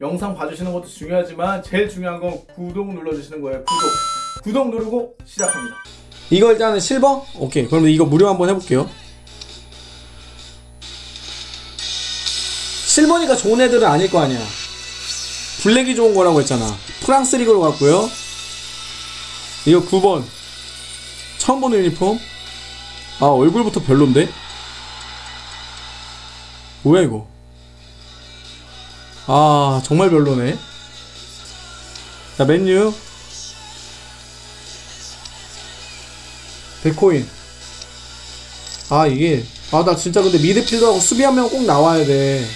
영상 봐주시는 것도 중요하지만 제일 중요한 건 구독 눌러주시는 거예요. 구독. 구독 누르고 시작합니다. 이거 일단은 실버? 오케이. 그럼 이거 무료 한번 해볼게요. 실버니까 좋은 애들은 아닐 거 아니야. 블랙이 좋은 거라고 했잖아. 프랑스 리그로 갔고요. 이거 9번. 처음 보는 유니폼? 아 얼굴부터 별론데? 뭐야 이거 아 정말 별로네. 자 맨유. 백코인. 아 이게 아 나 진짜 근데 미드필더하고 수비 한 명 꼭 나와야 돼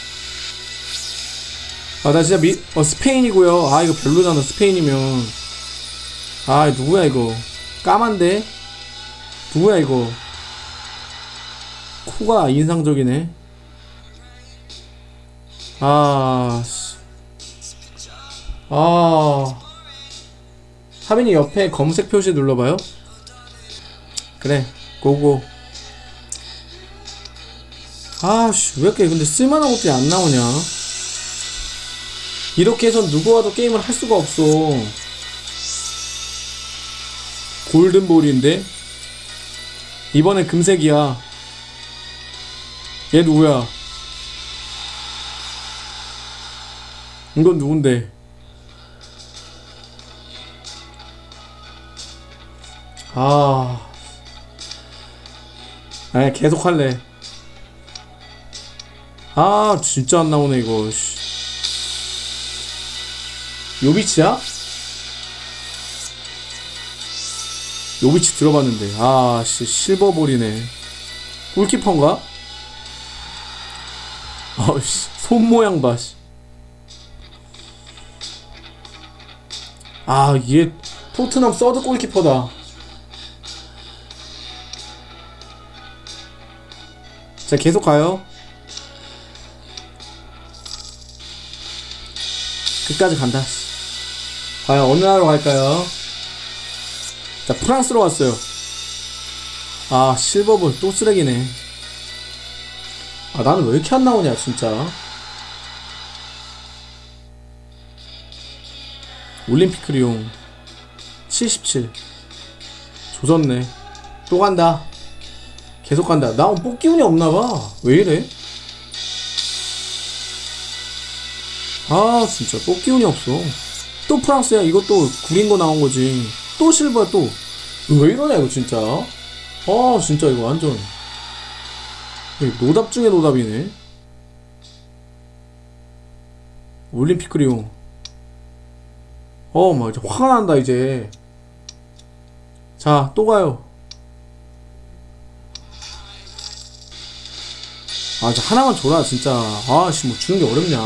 아 나 진짜 미 어, 스페인이고요. 아 이거 별로잖아 스페인이면. 아 누구야 이거? 까만데? 누구야 이거? 코가 인상적이네 아 씨. 아. 하빈이 옆에 검색 표시 눌러봐요. 그래 고고. 아씨 왜 이렇게 근데 쓸만한 것들이 안 나오냐? 이렇게 해선 누구와도 게임을 할 수가 없어. 골든볼인데? 이번엔 금색이야. 얘 누구야 이건 누군데 아 아니 계속 할래 아 진짜 안 나오네 이거 씨. 요비치야? 요비치 들어봤는데 아 씨 실버볼이네 골키퍼인가? 아씨 손 모양 봐 씨. 아 얘 토트넘 서드 골키퍼다. 자 계속 가요. 끝까지 간다. 과연 어느 나라로 갈까요? 자 프랑스로 왔어요. 아 실버볼 또 쓰레기네. 아 나는 왜 이렇게 안 나오냐 진짜 올림픽 리용 77 조졌네. 또 간다. 계속 간다. 나 뽑기 운이 없나봐. 왜 이래? 아 진짜 뽑기 운이 없어. 또 프랑스야. 이것도 구린 거 나온 거지. 또 실버야 또. 왜 이러냐 이거 진짜? 아 진짜 이거 완전. 노답 중에 노답이네. 올림픽 리용 어, 막 이제 화가 난다 이제. 자, 또 가요. 아, 저 하나만 줘라 진짜. 아, 씨, 뭐 주는 게 어렵냐?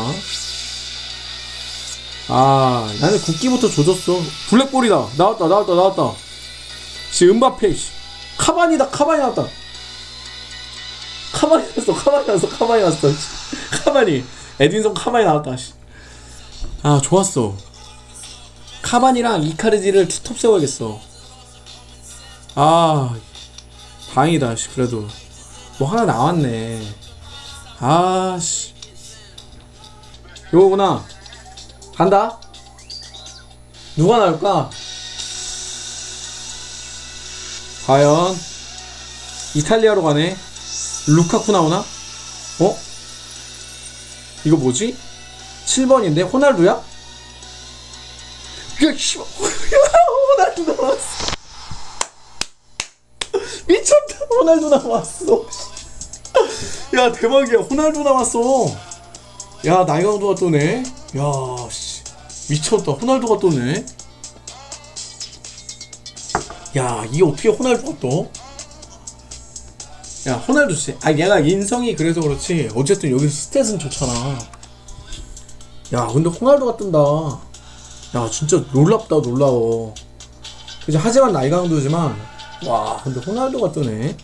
아, 나는 국기부터 조졌어. 블랙볼이다. 나왔다, 나왔다, 나왔다. 씨, 음바페, 씨. 카바니다, 카바니 나왔다. 났어, 카바니 났어, 카바니 났어. 씨. 카바니. 에딘son 카바니 나왔다, 씨. 아, 좋았어. 카반이랑 이카르디를 투톱 세워야겠어. 아, 다행이다, 씨, 그래도. 뭐 하나 나왔네. 아, 씨. 요거구나. 간다? 누가 나올까? 과연, 이탈리아로 가네? 루카쿠 나오나? 어? 이거 뭐지? 7번인데? 호날두야? 야, 씨, 호날두 나왔어. 미쳤다, 호날두 나왔어. 야, 대박이야, 호날두 나왔어. 야, 나이강도가 또네. 야, 씨, 미쳤다, 호날두가 또네. 야, 이게 어떻게 호날두가 또? 야, 호날두 씨. 아, 얘가 인성이 그래서 그렇지. 어쨌든 여기서 스탯은 좋잖아. 야, 근데 호날두가 뜬다. 야 진짜 놀랍다 놀라워. 그치 하지만 나이 강도지만 와 근데 호날두가 뜨네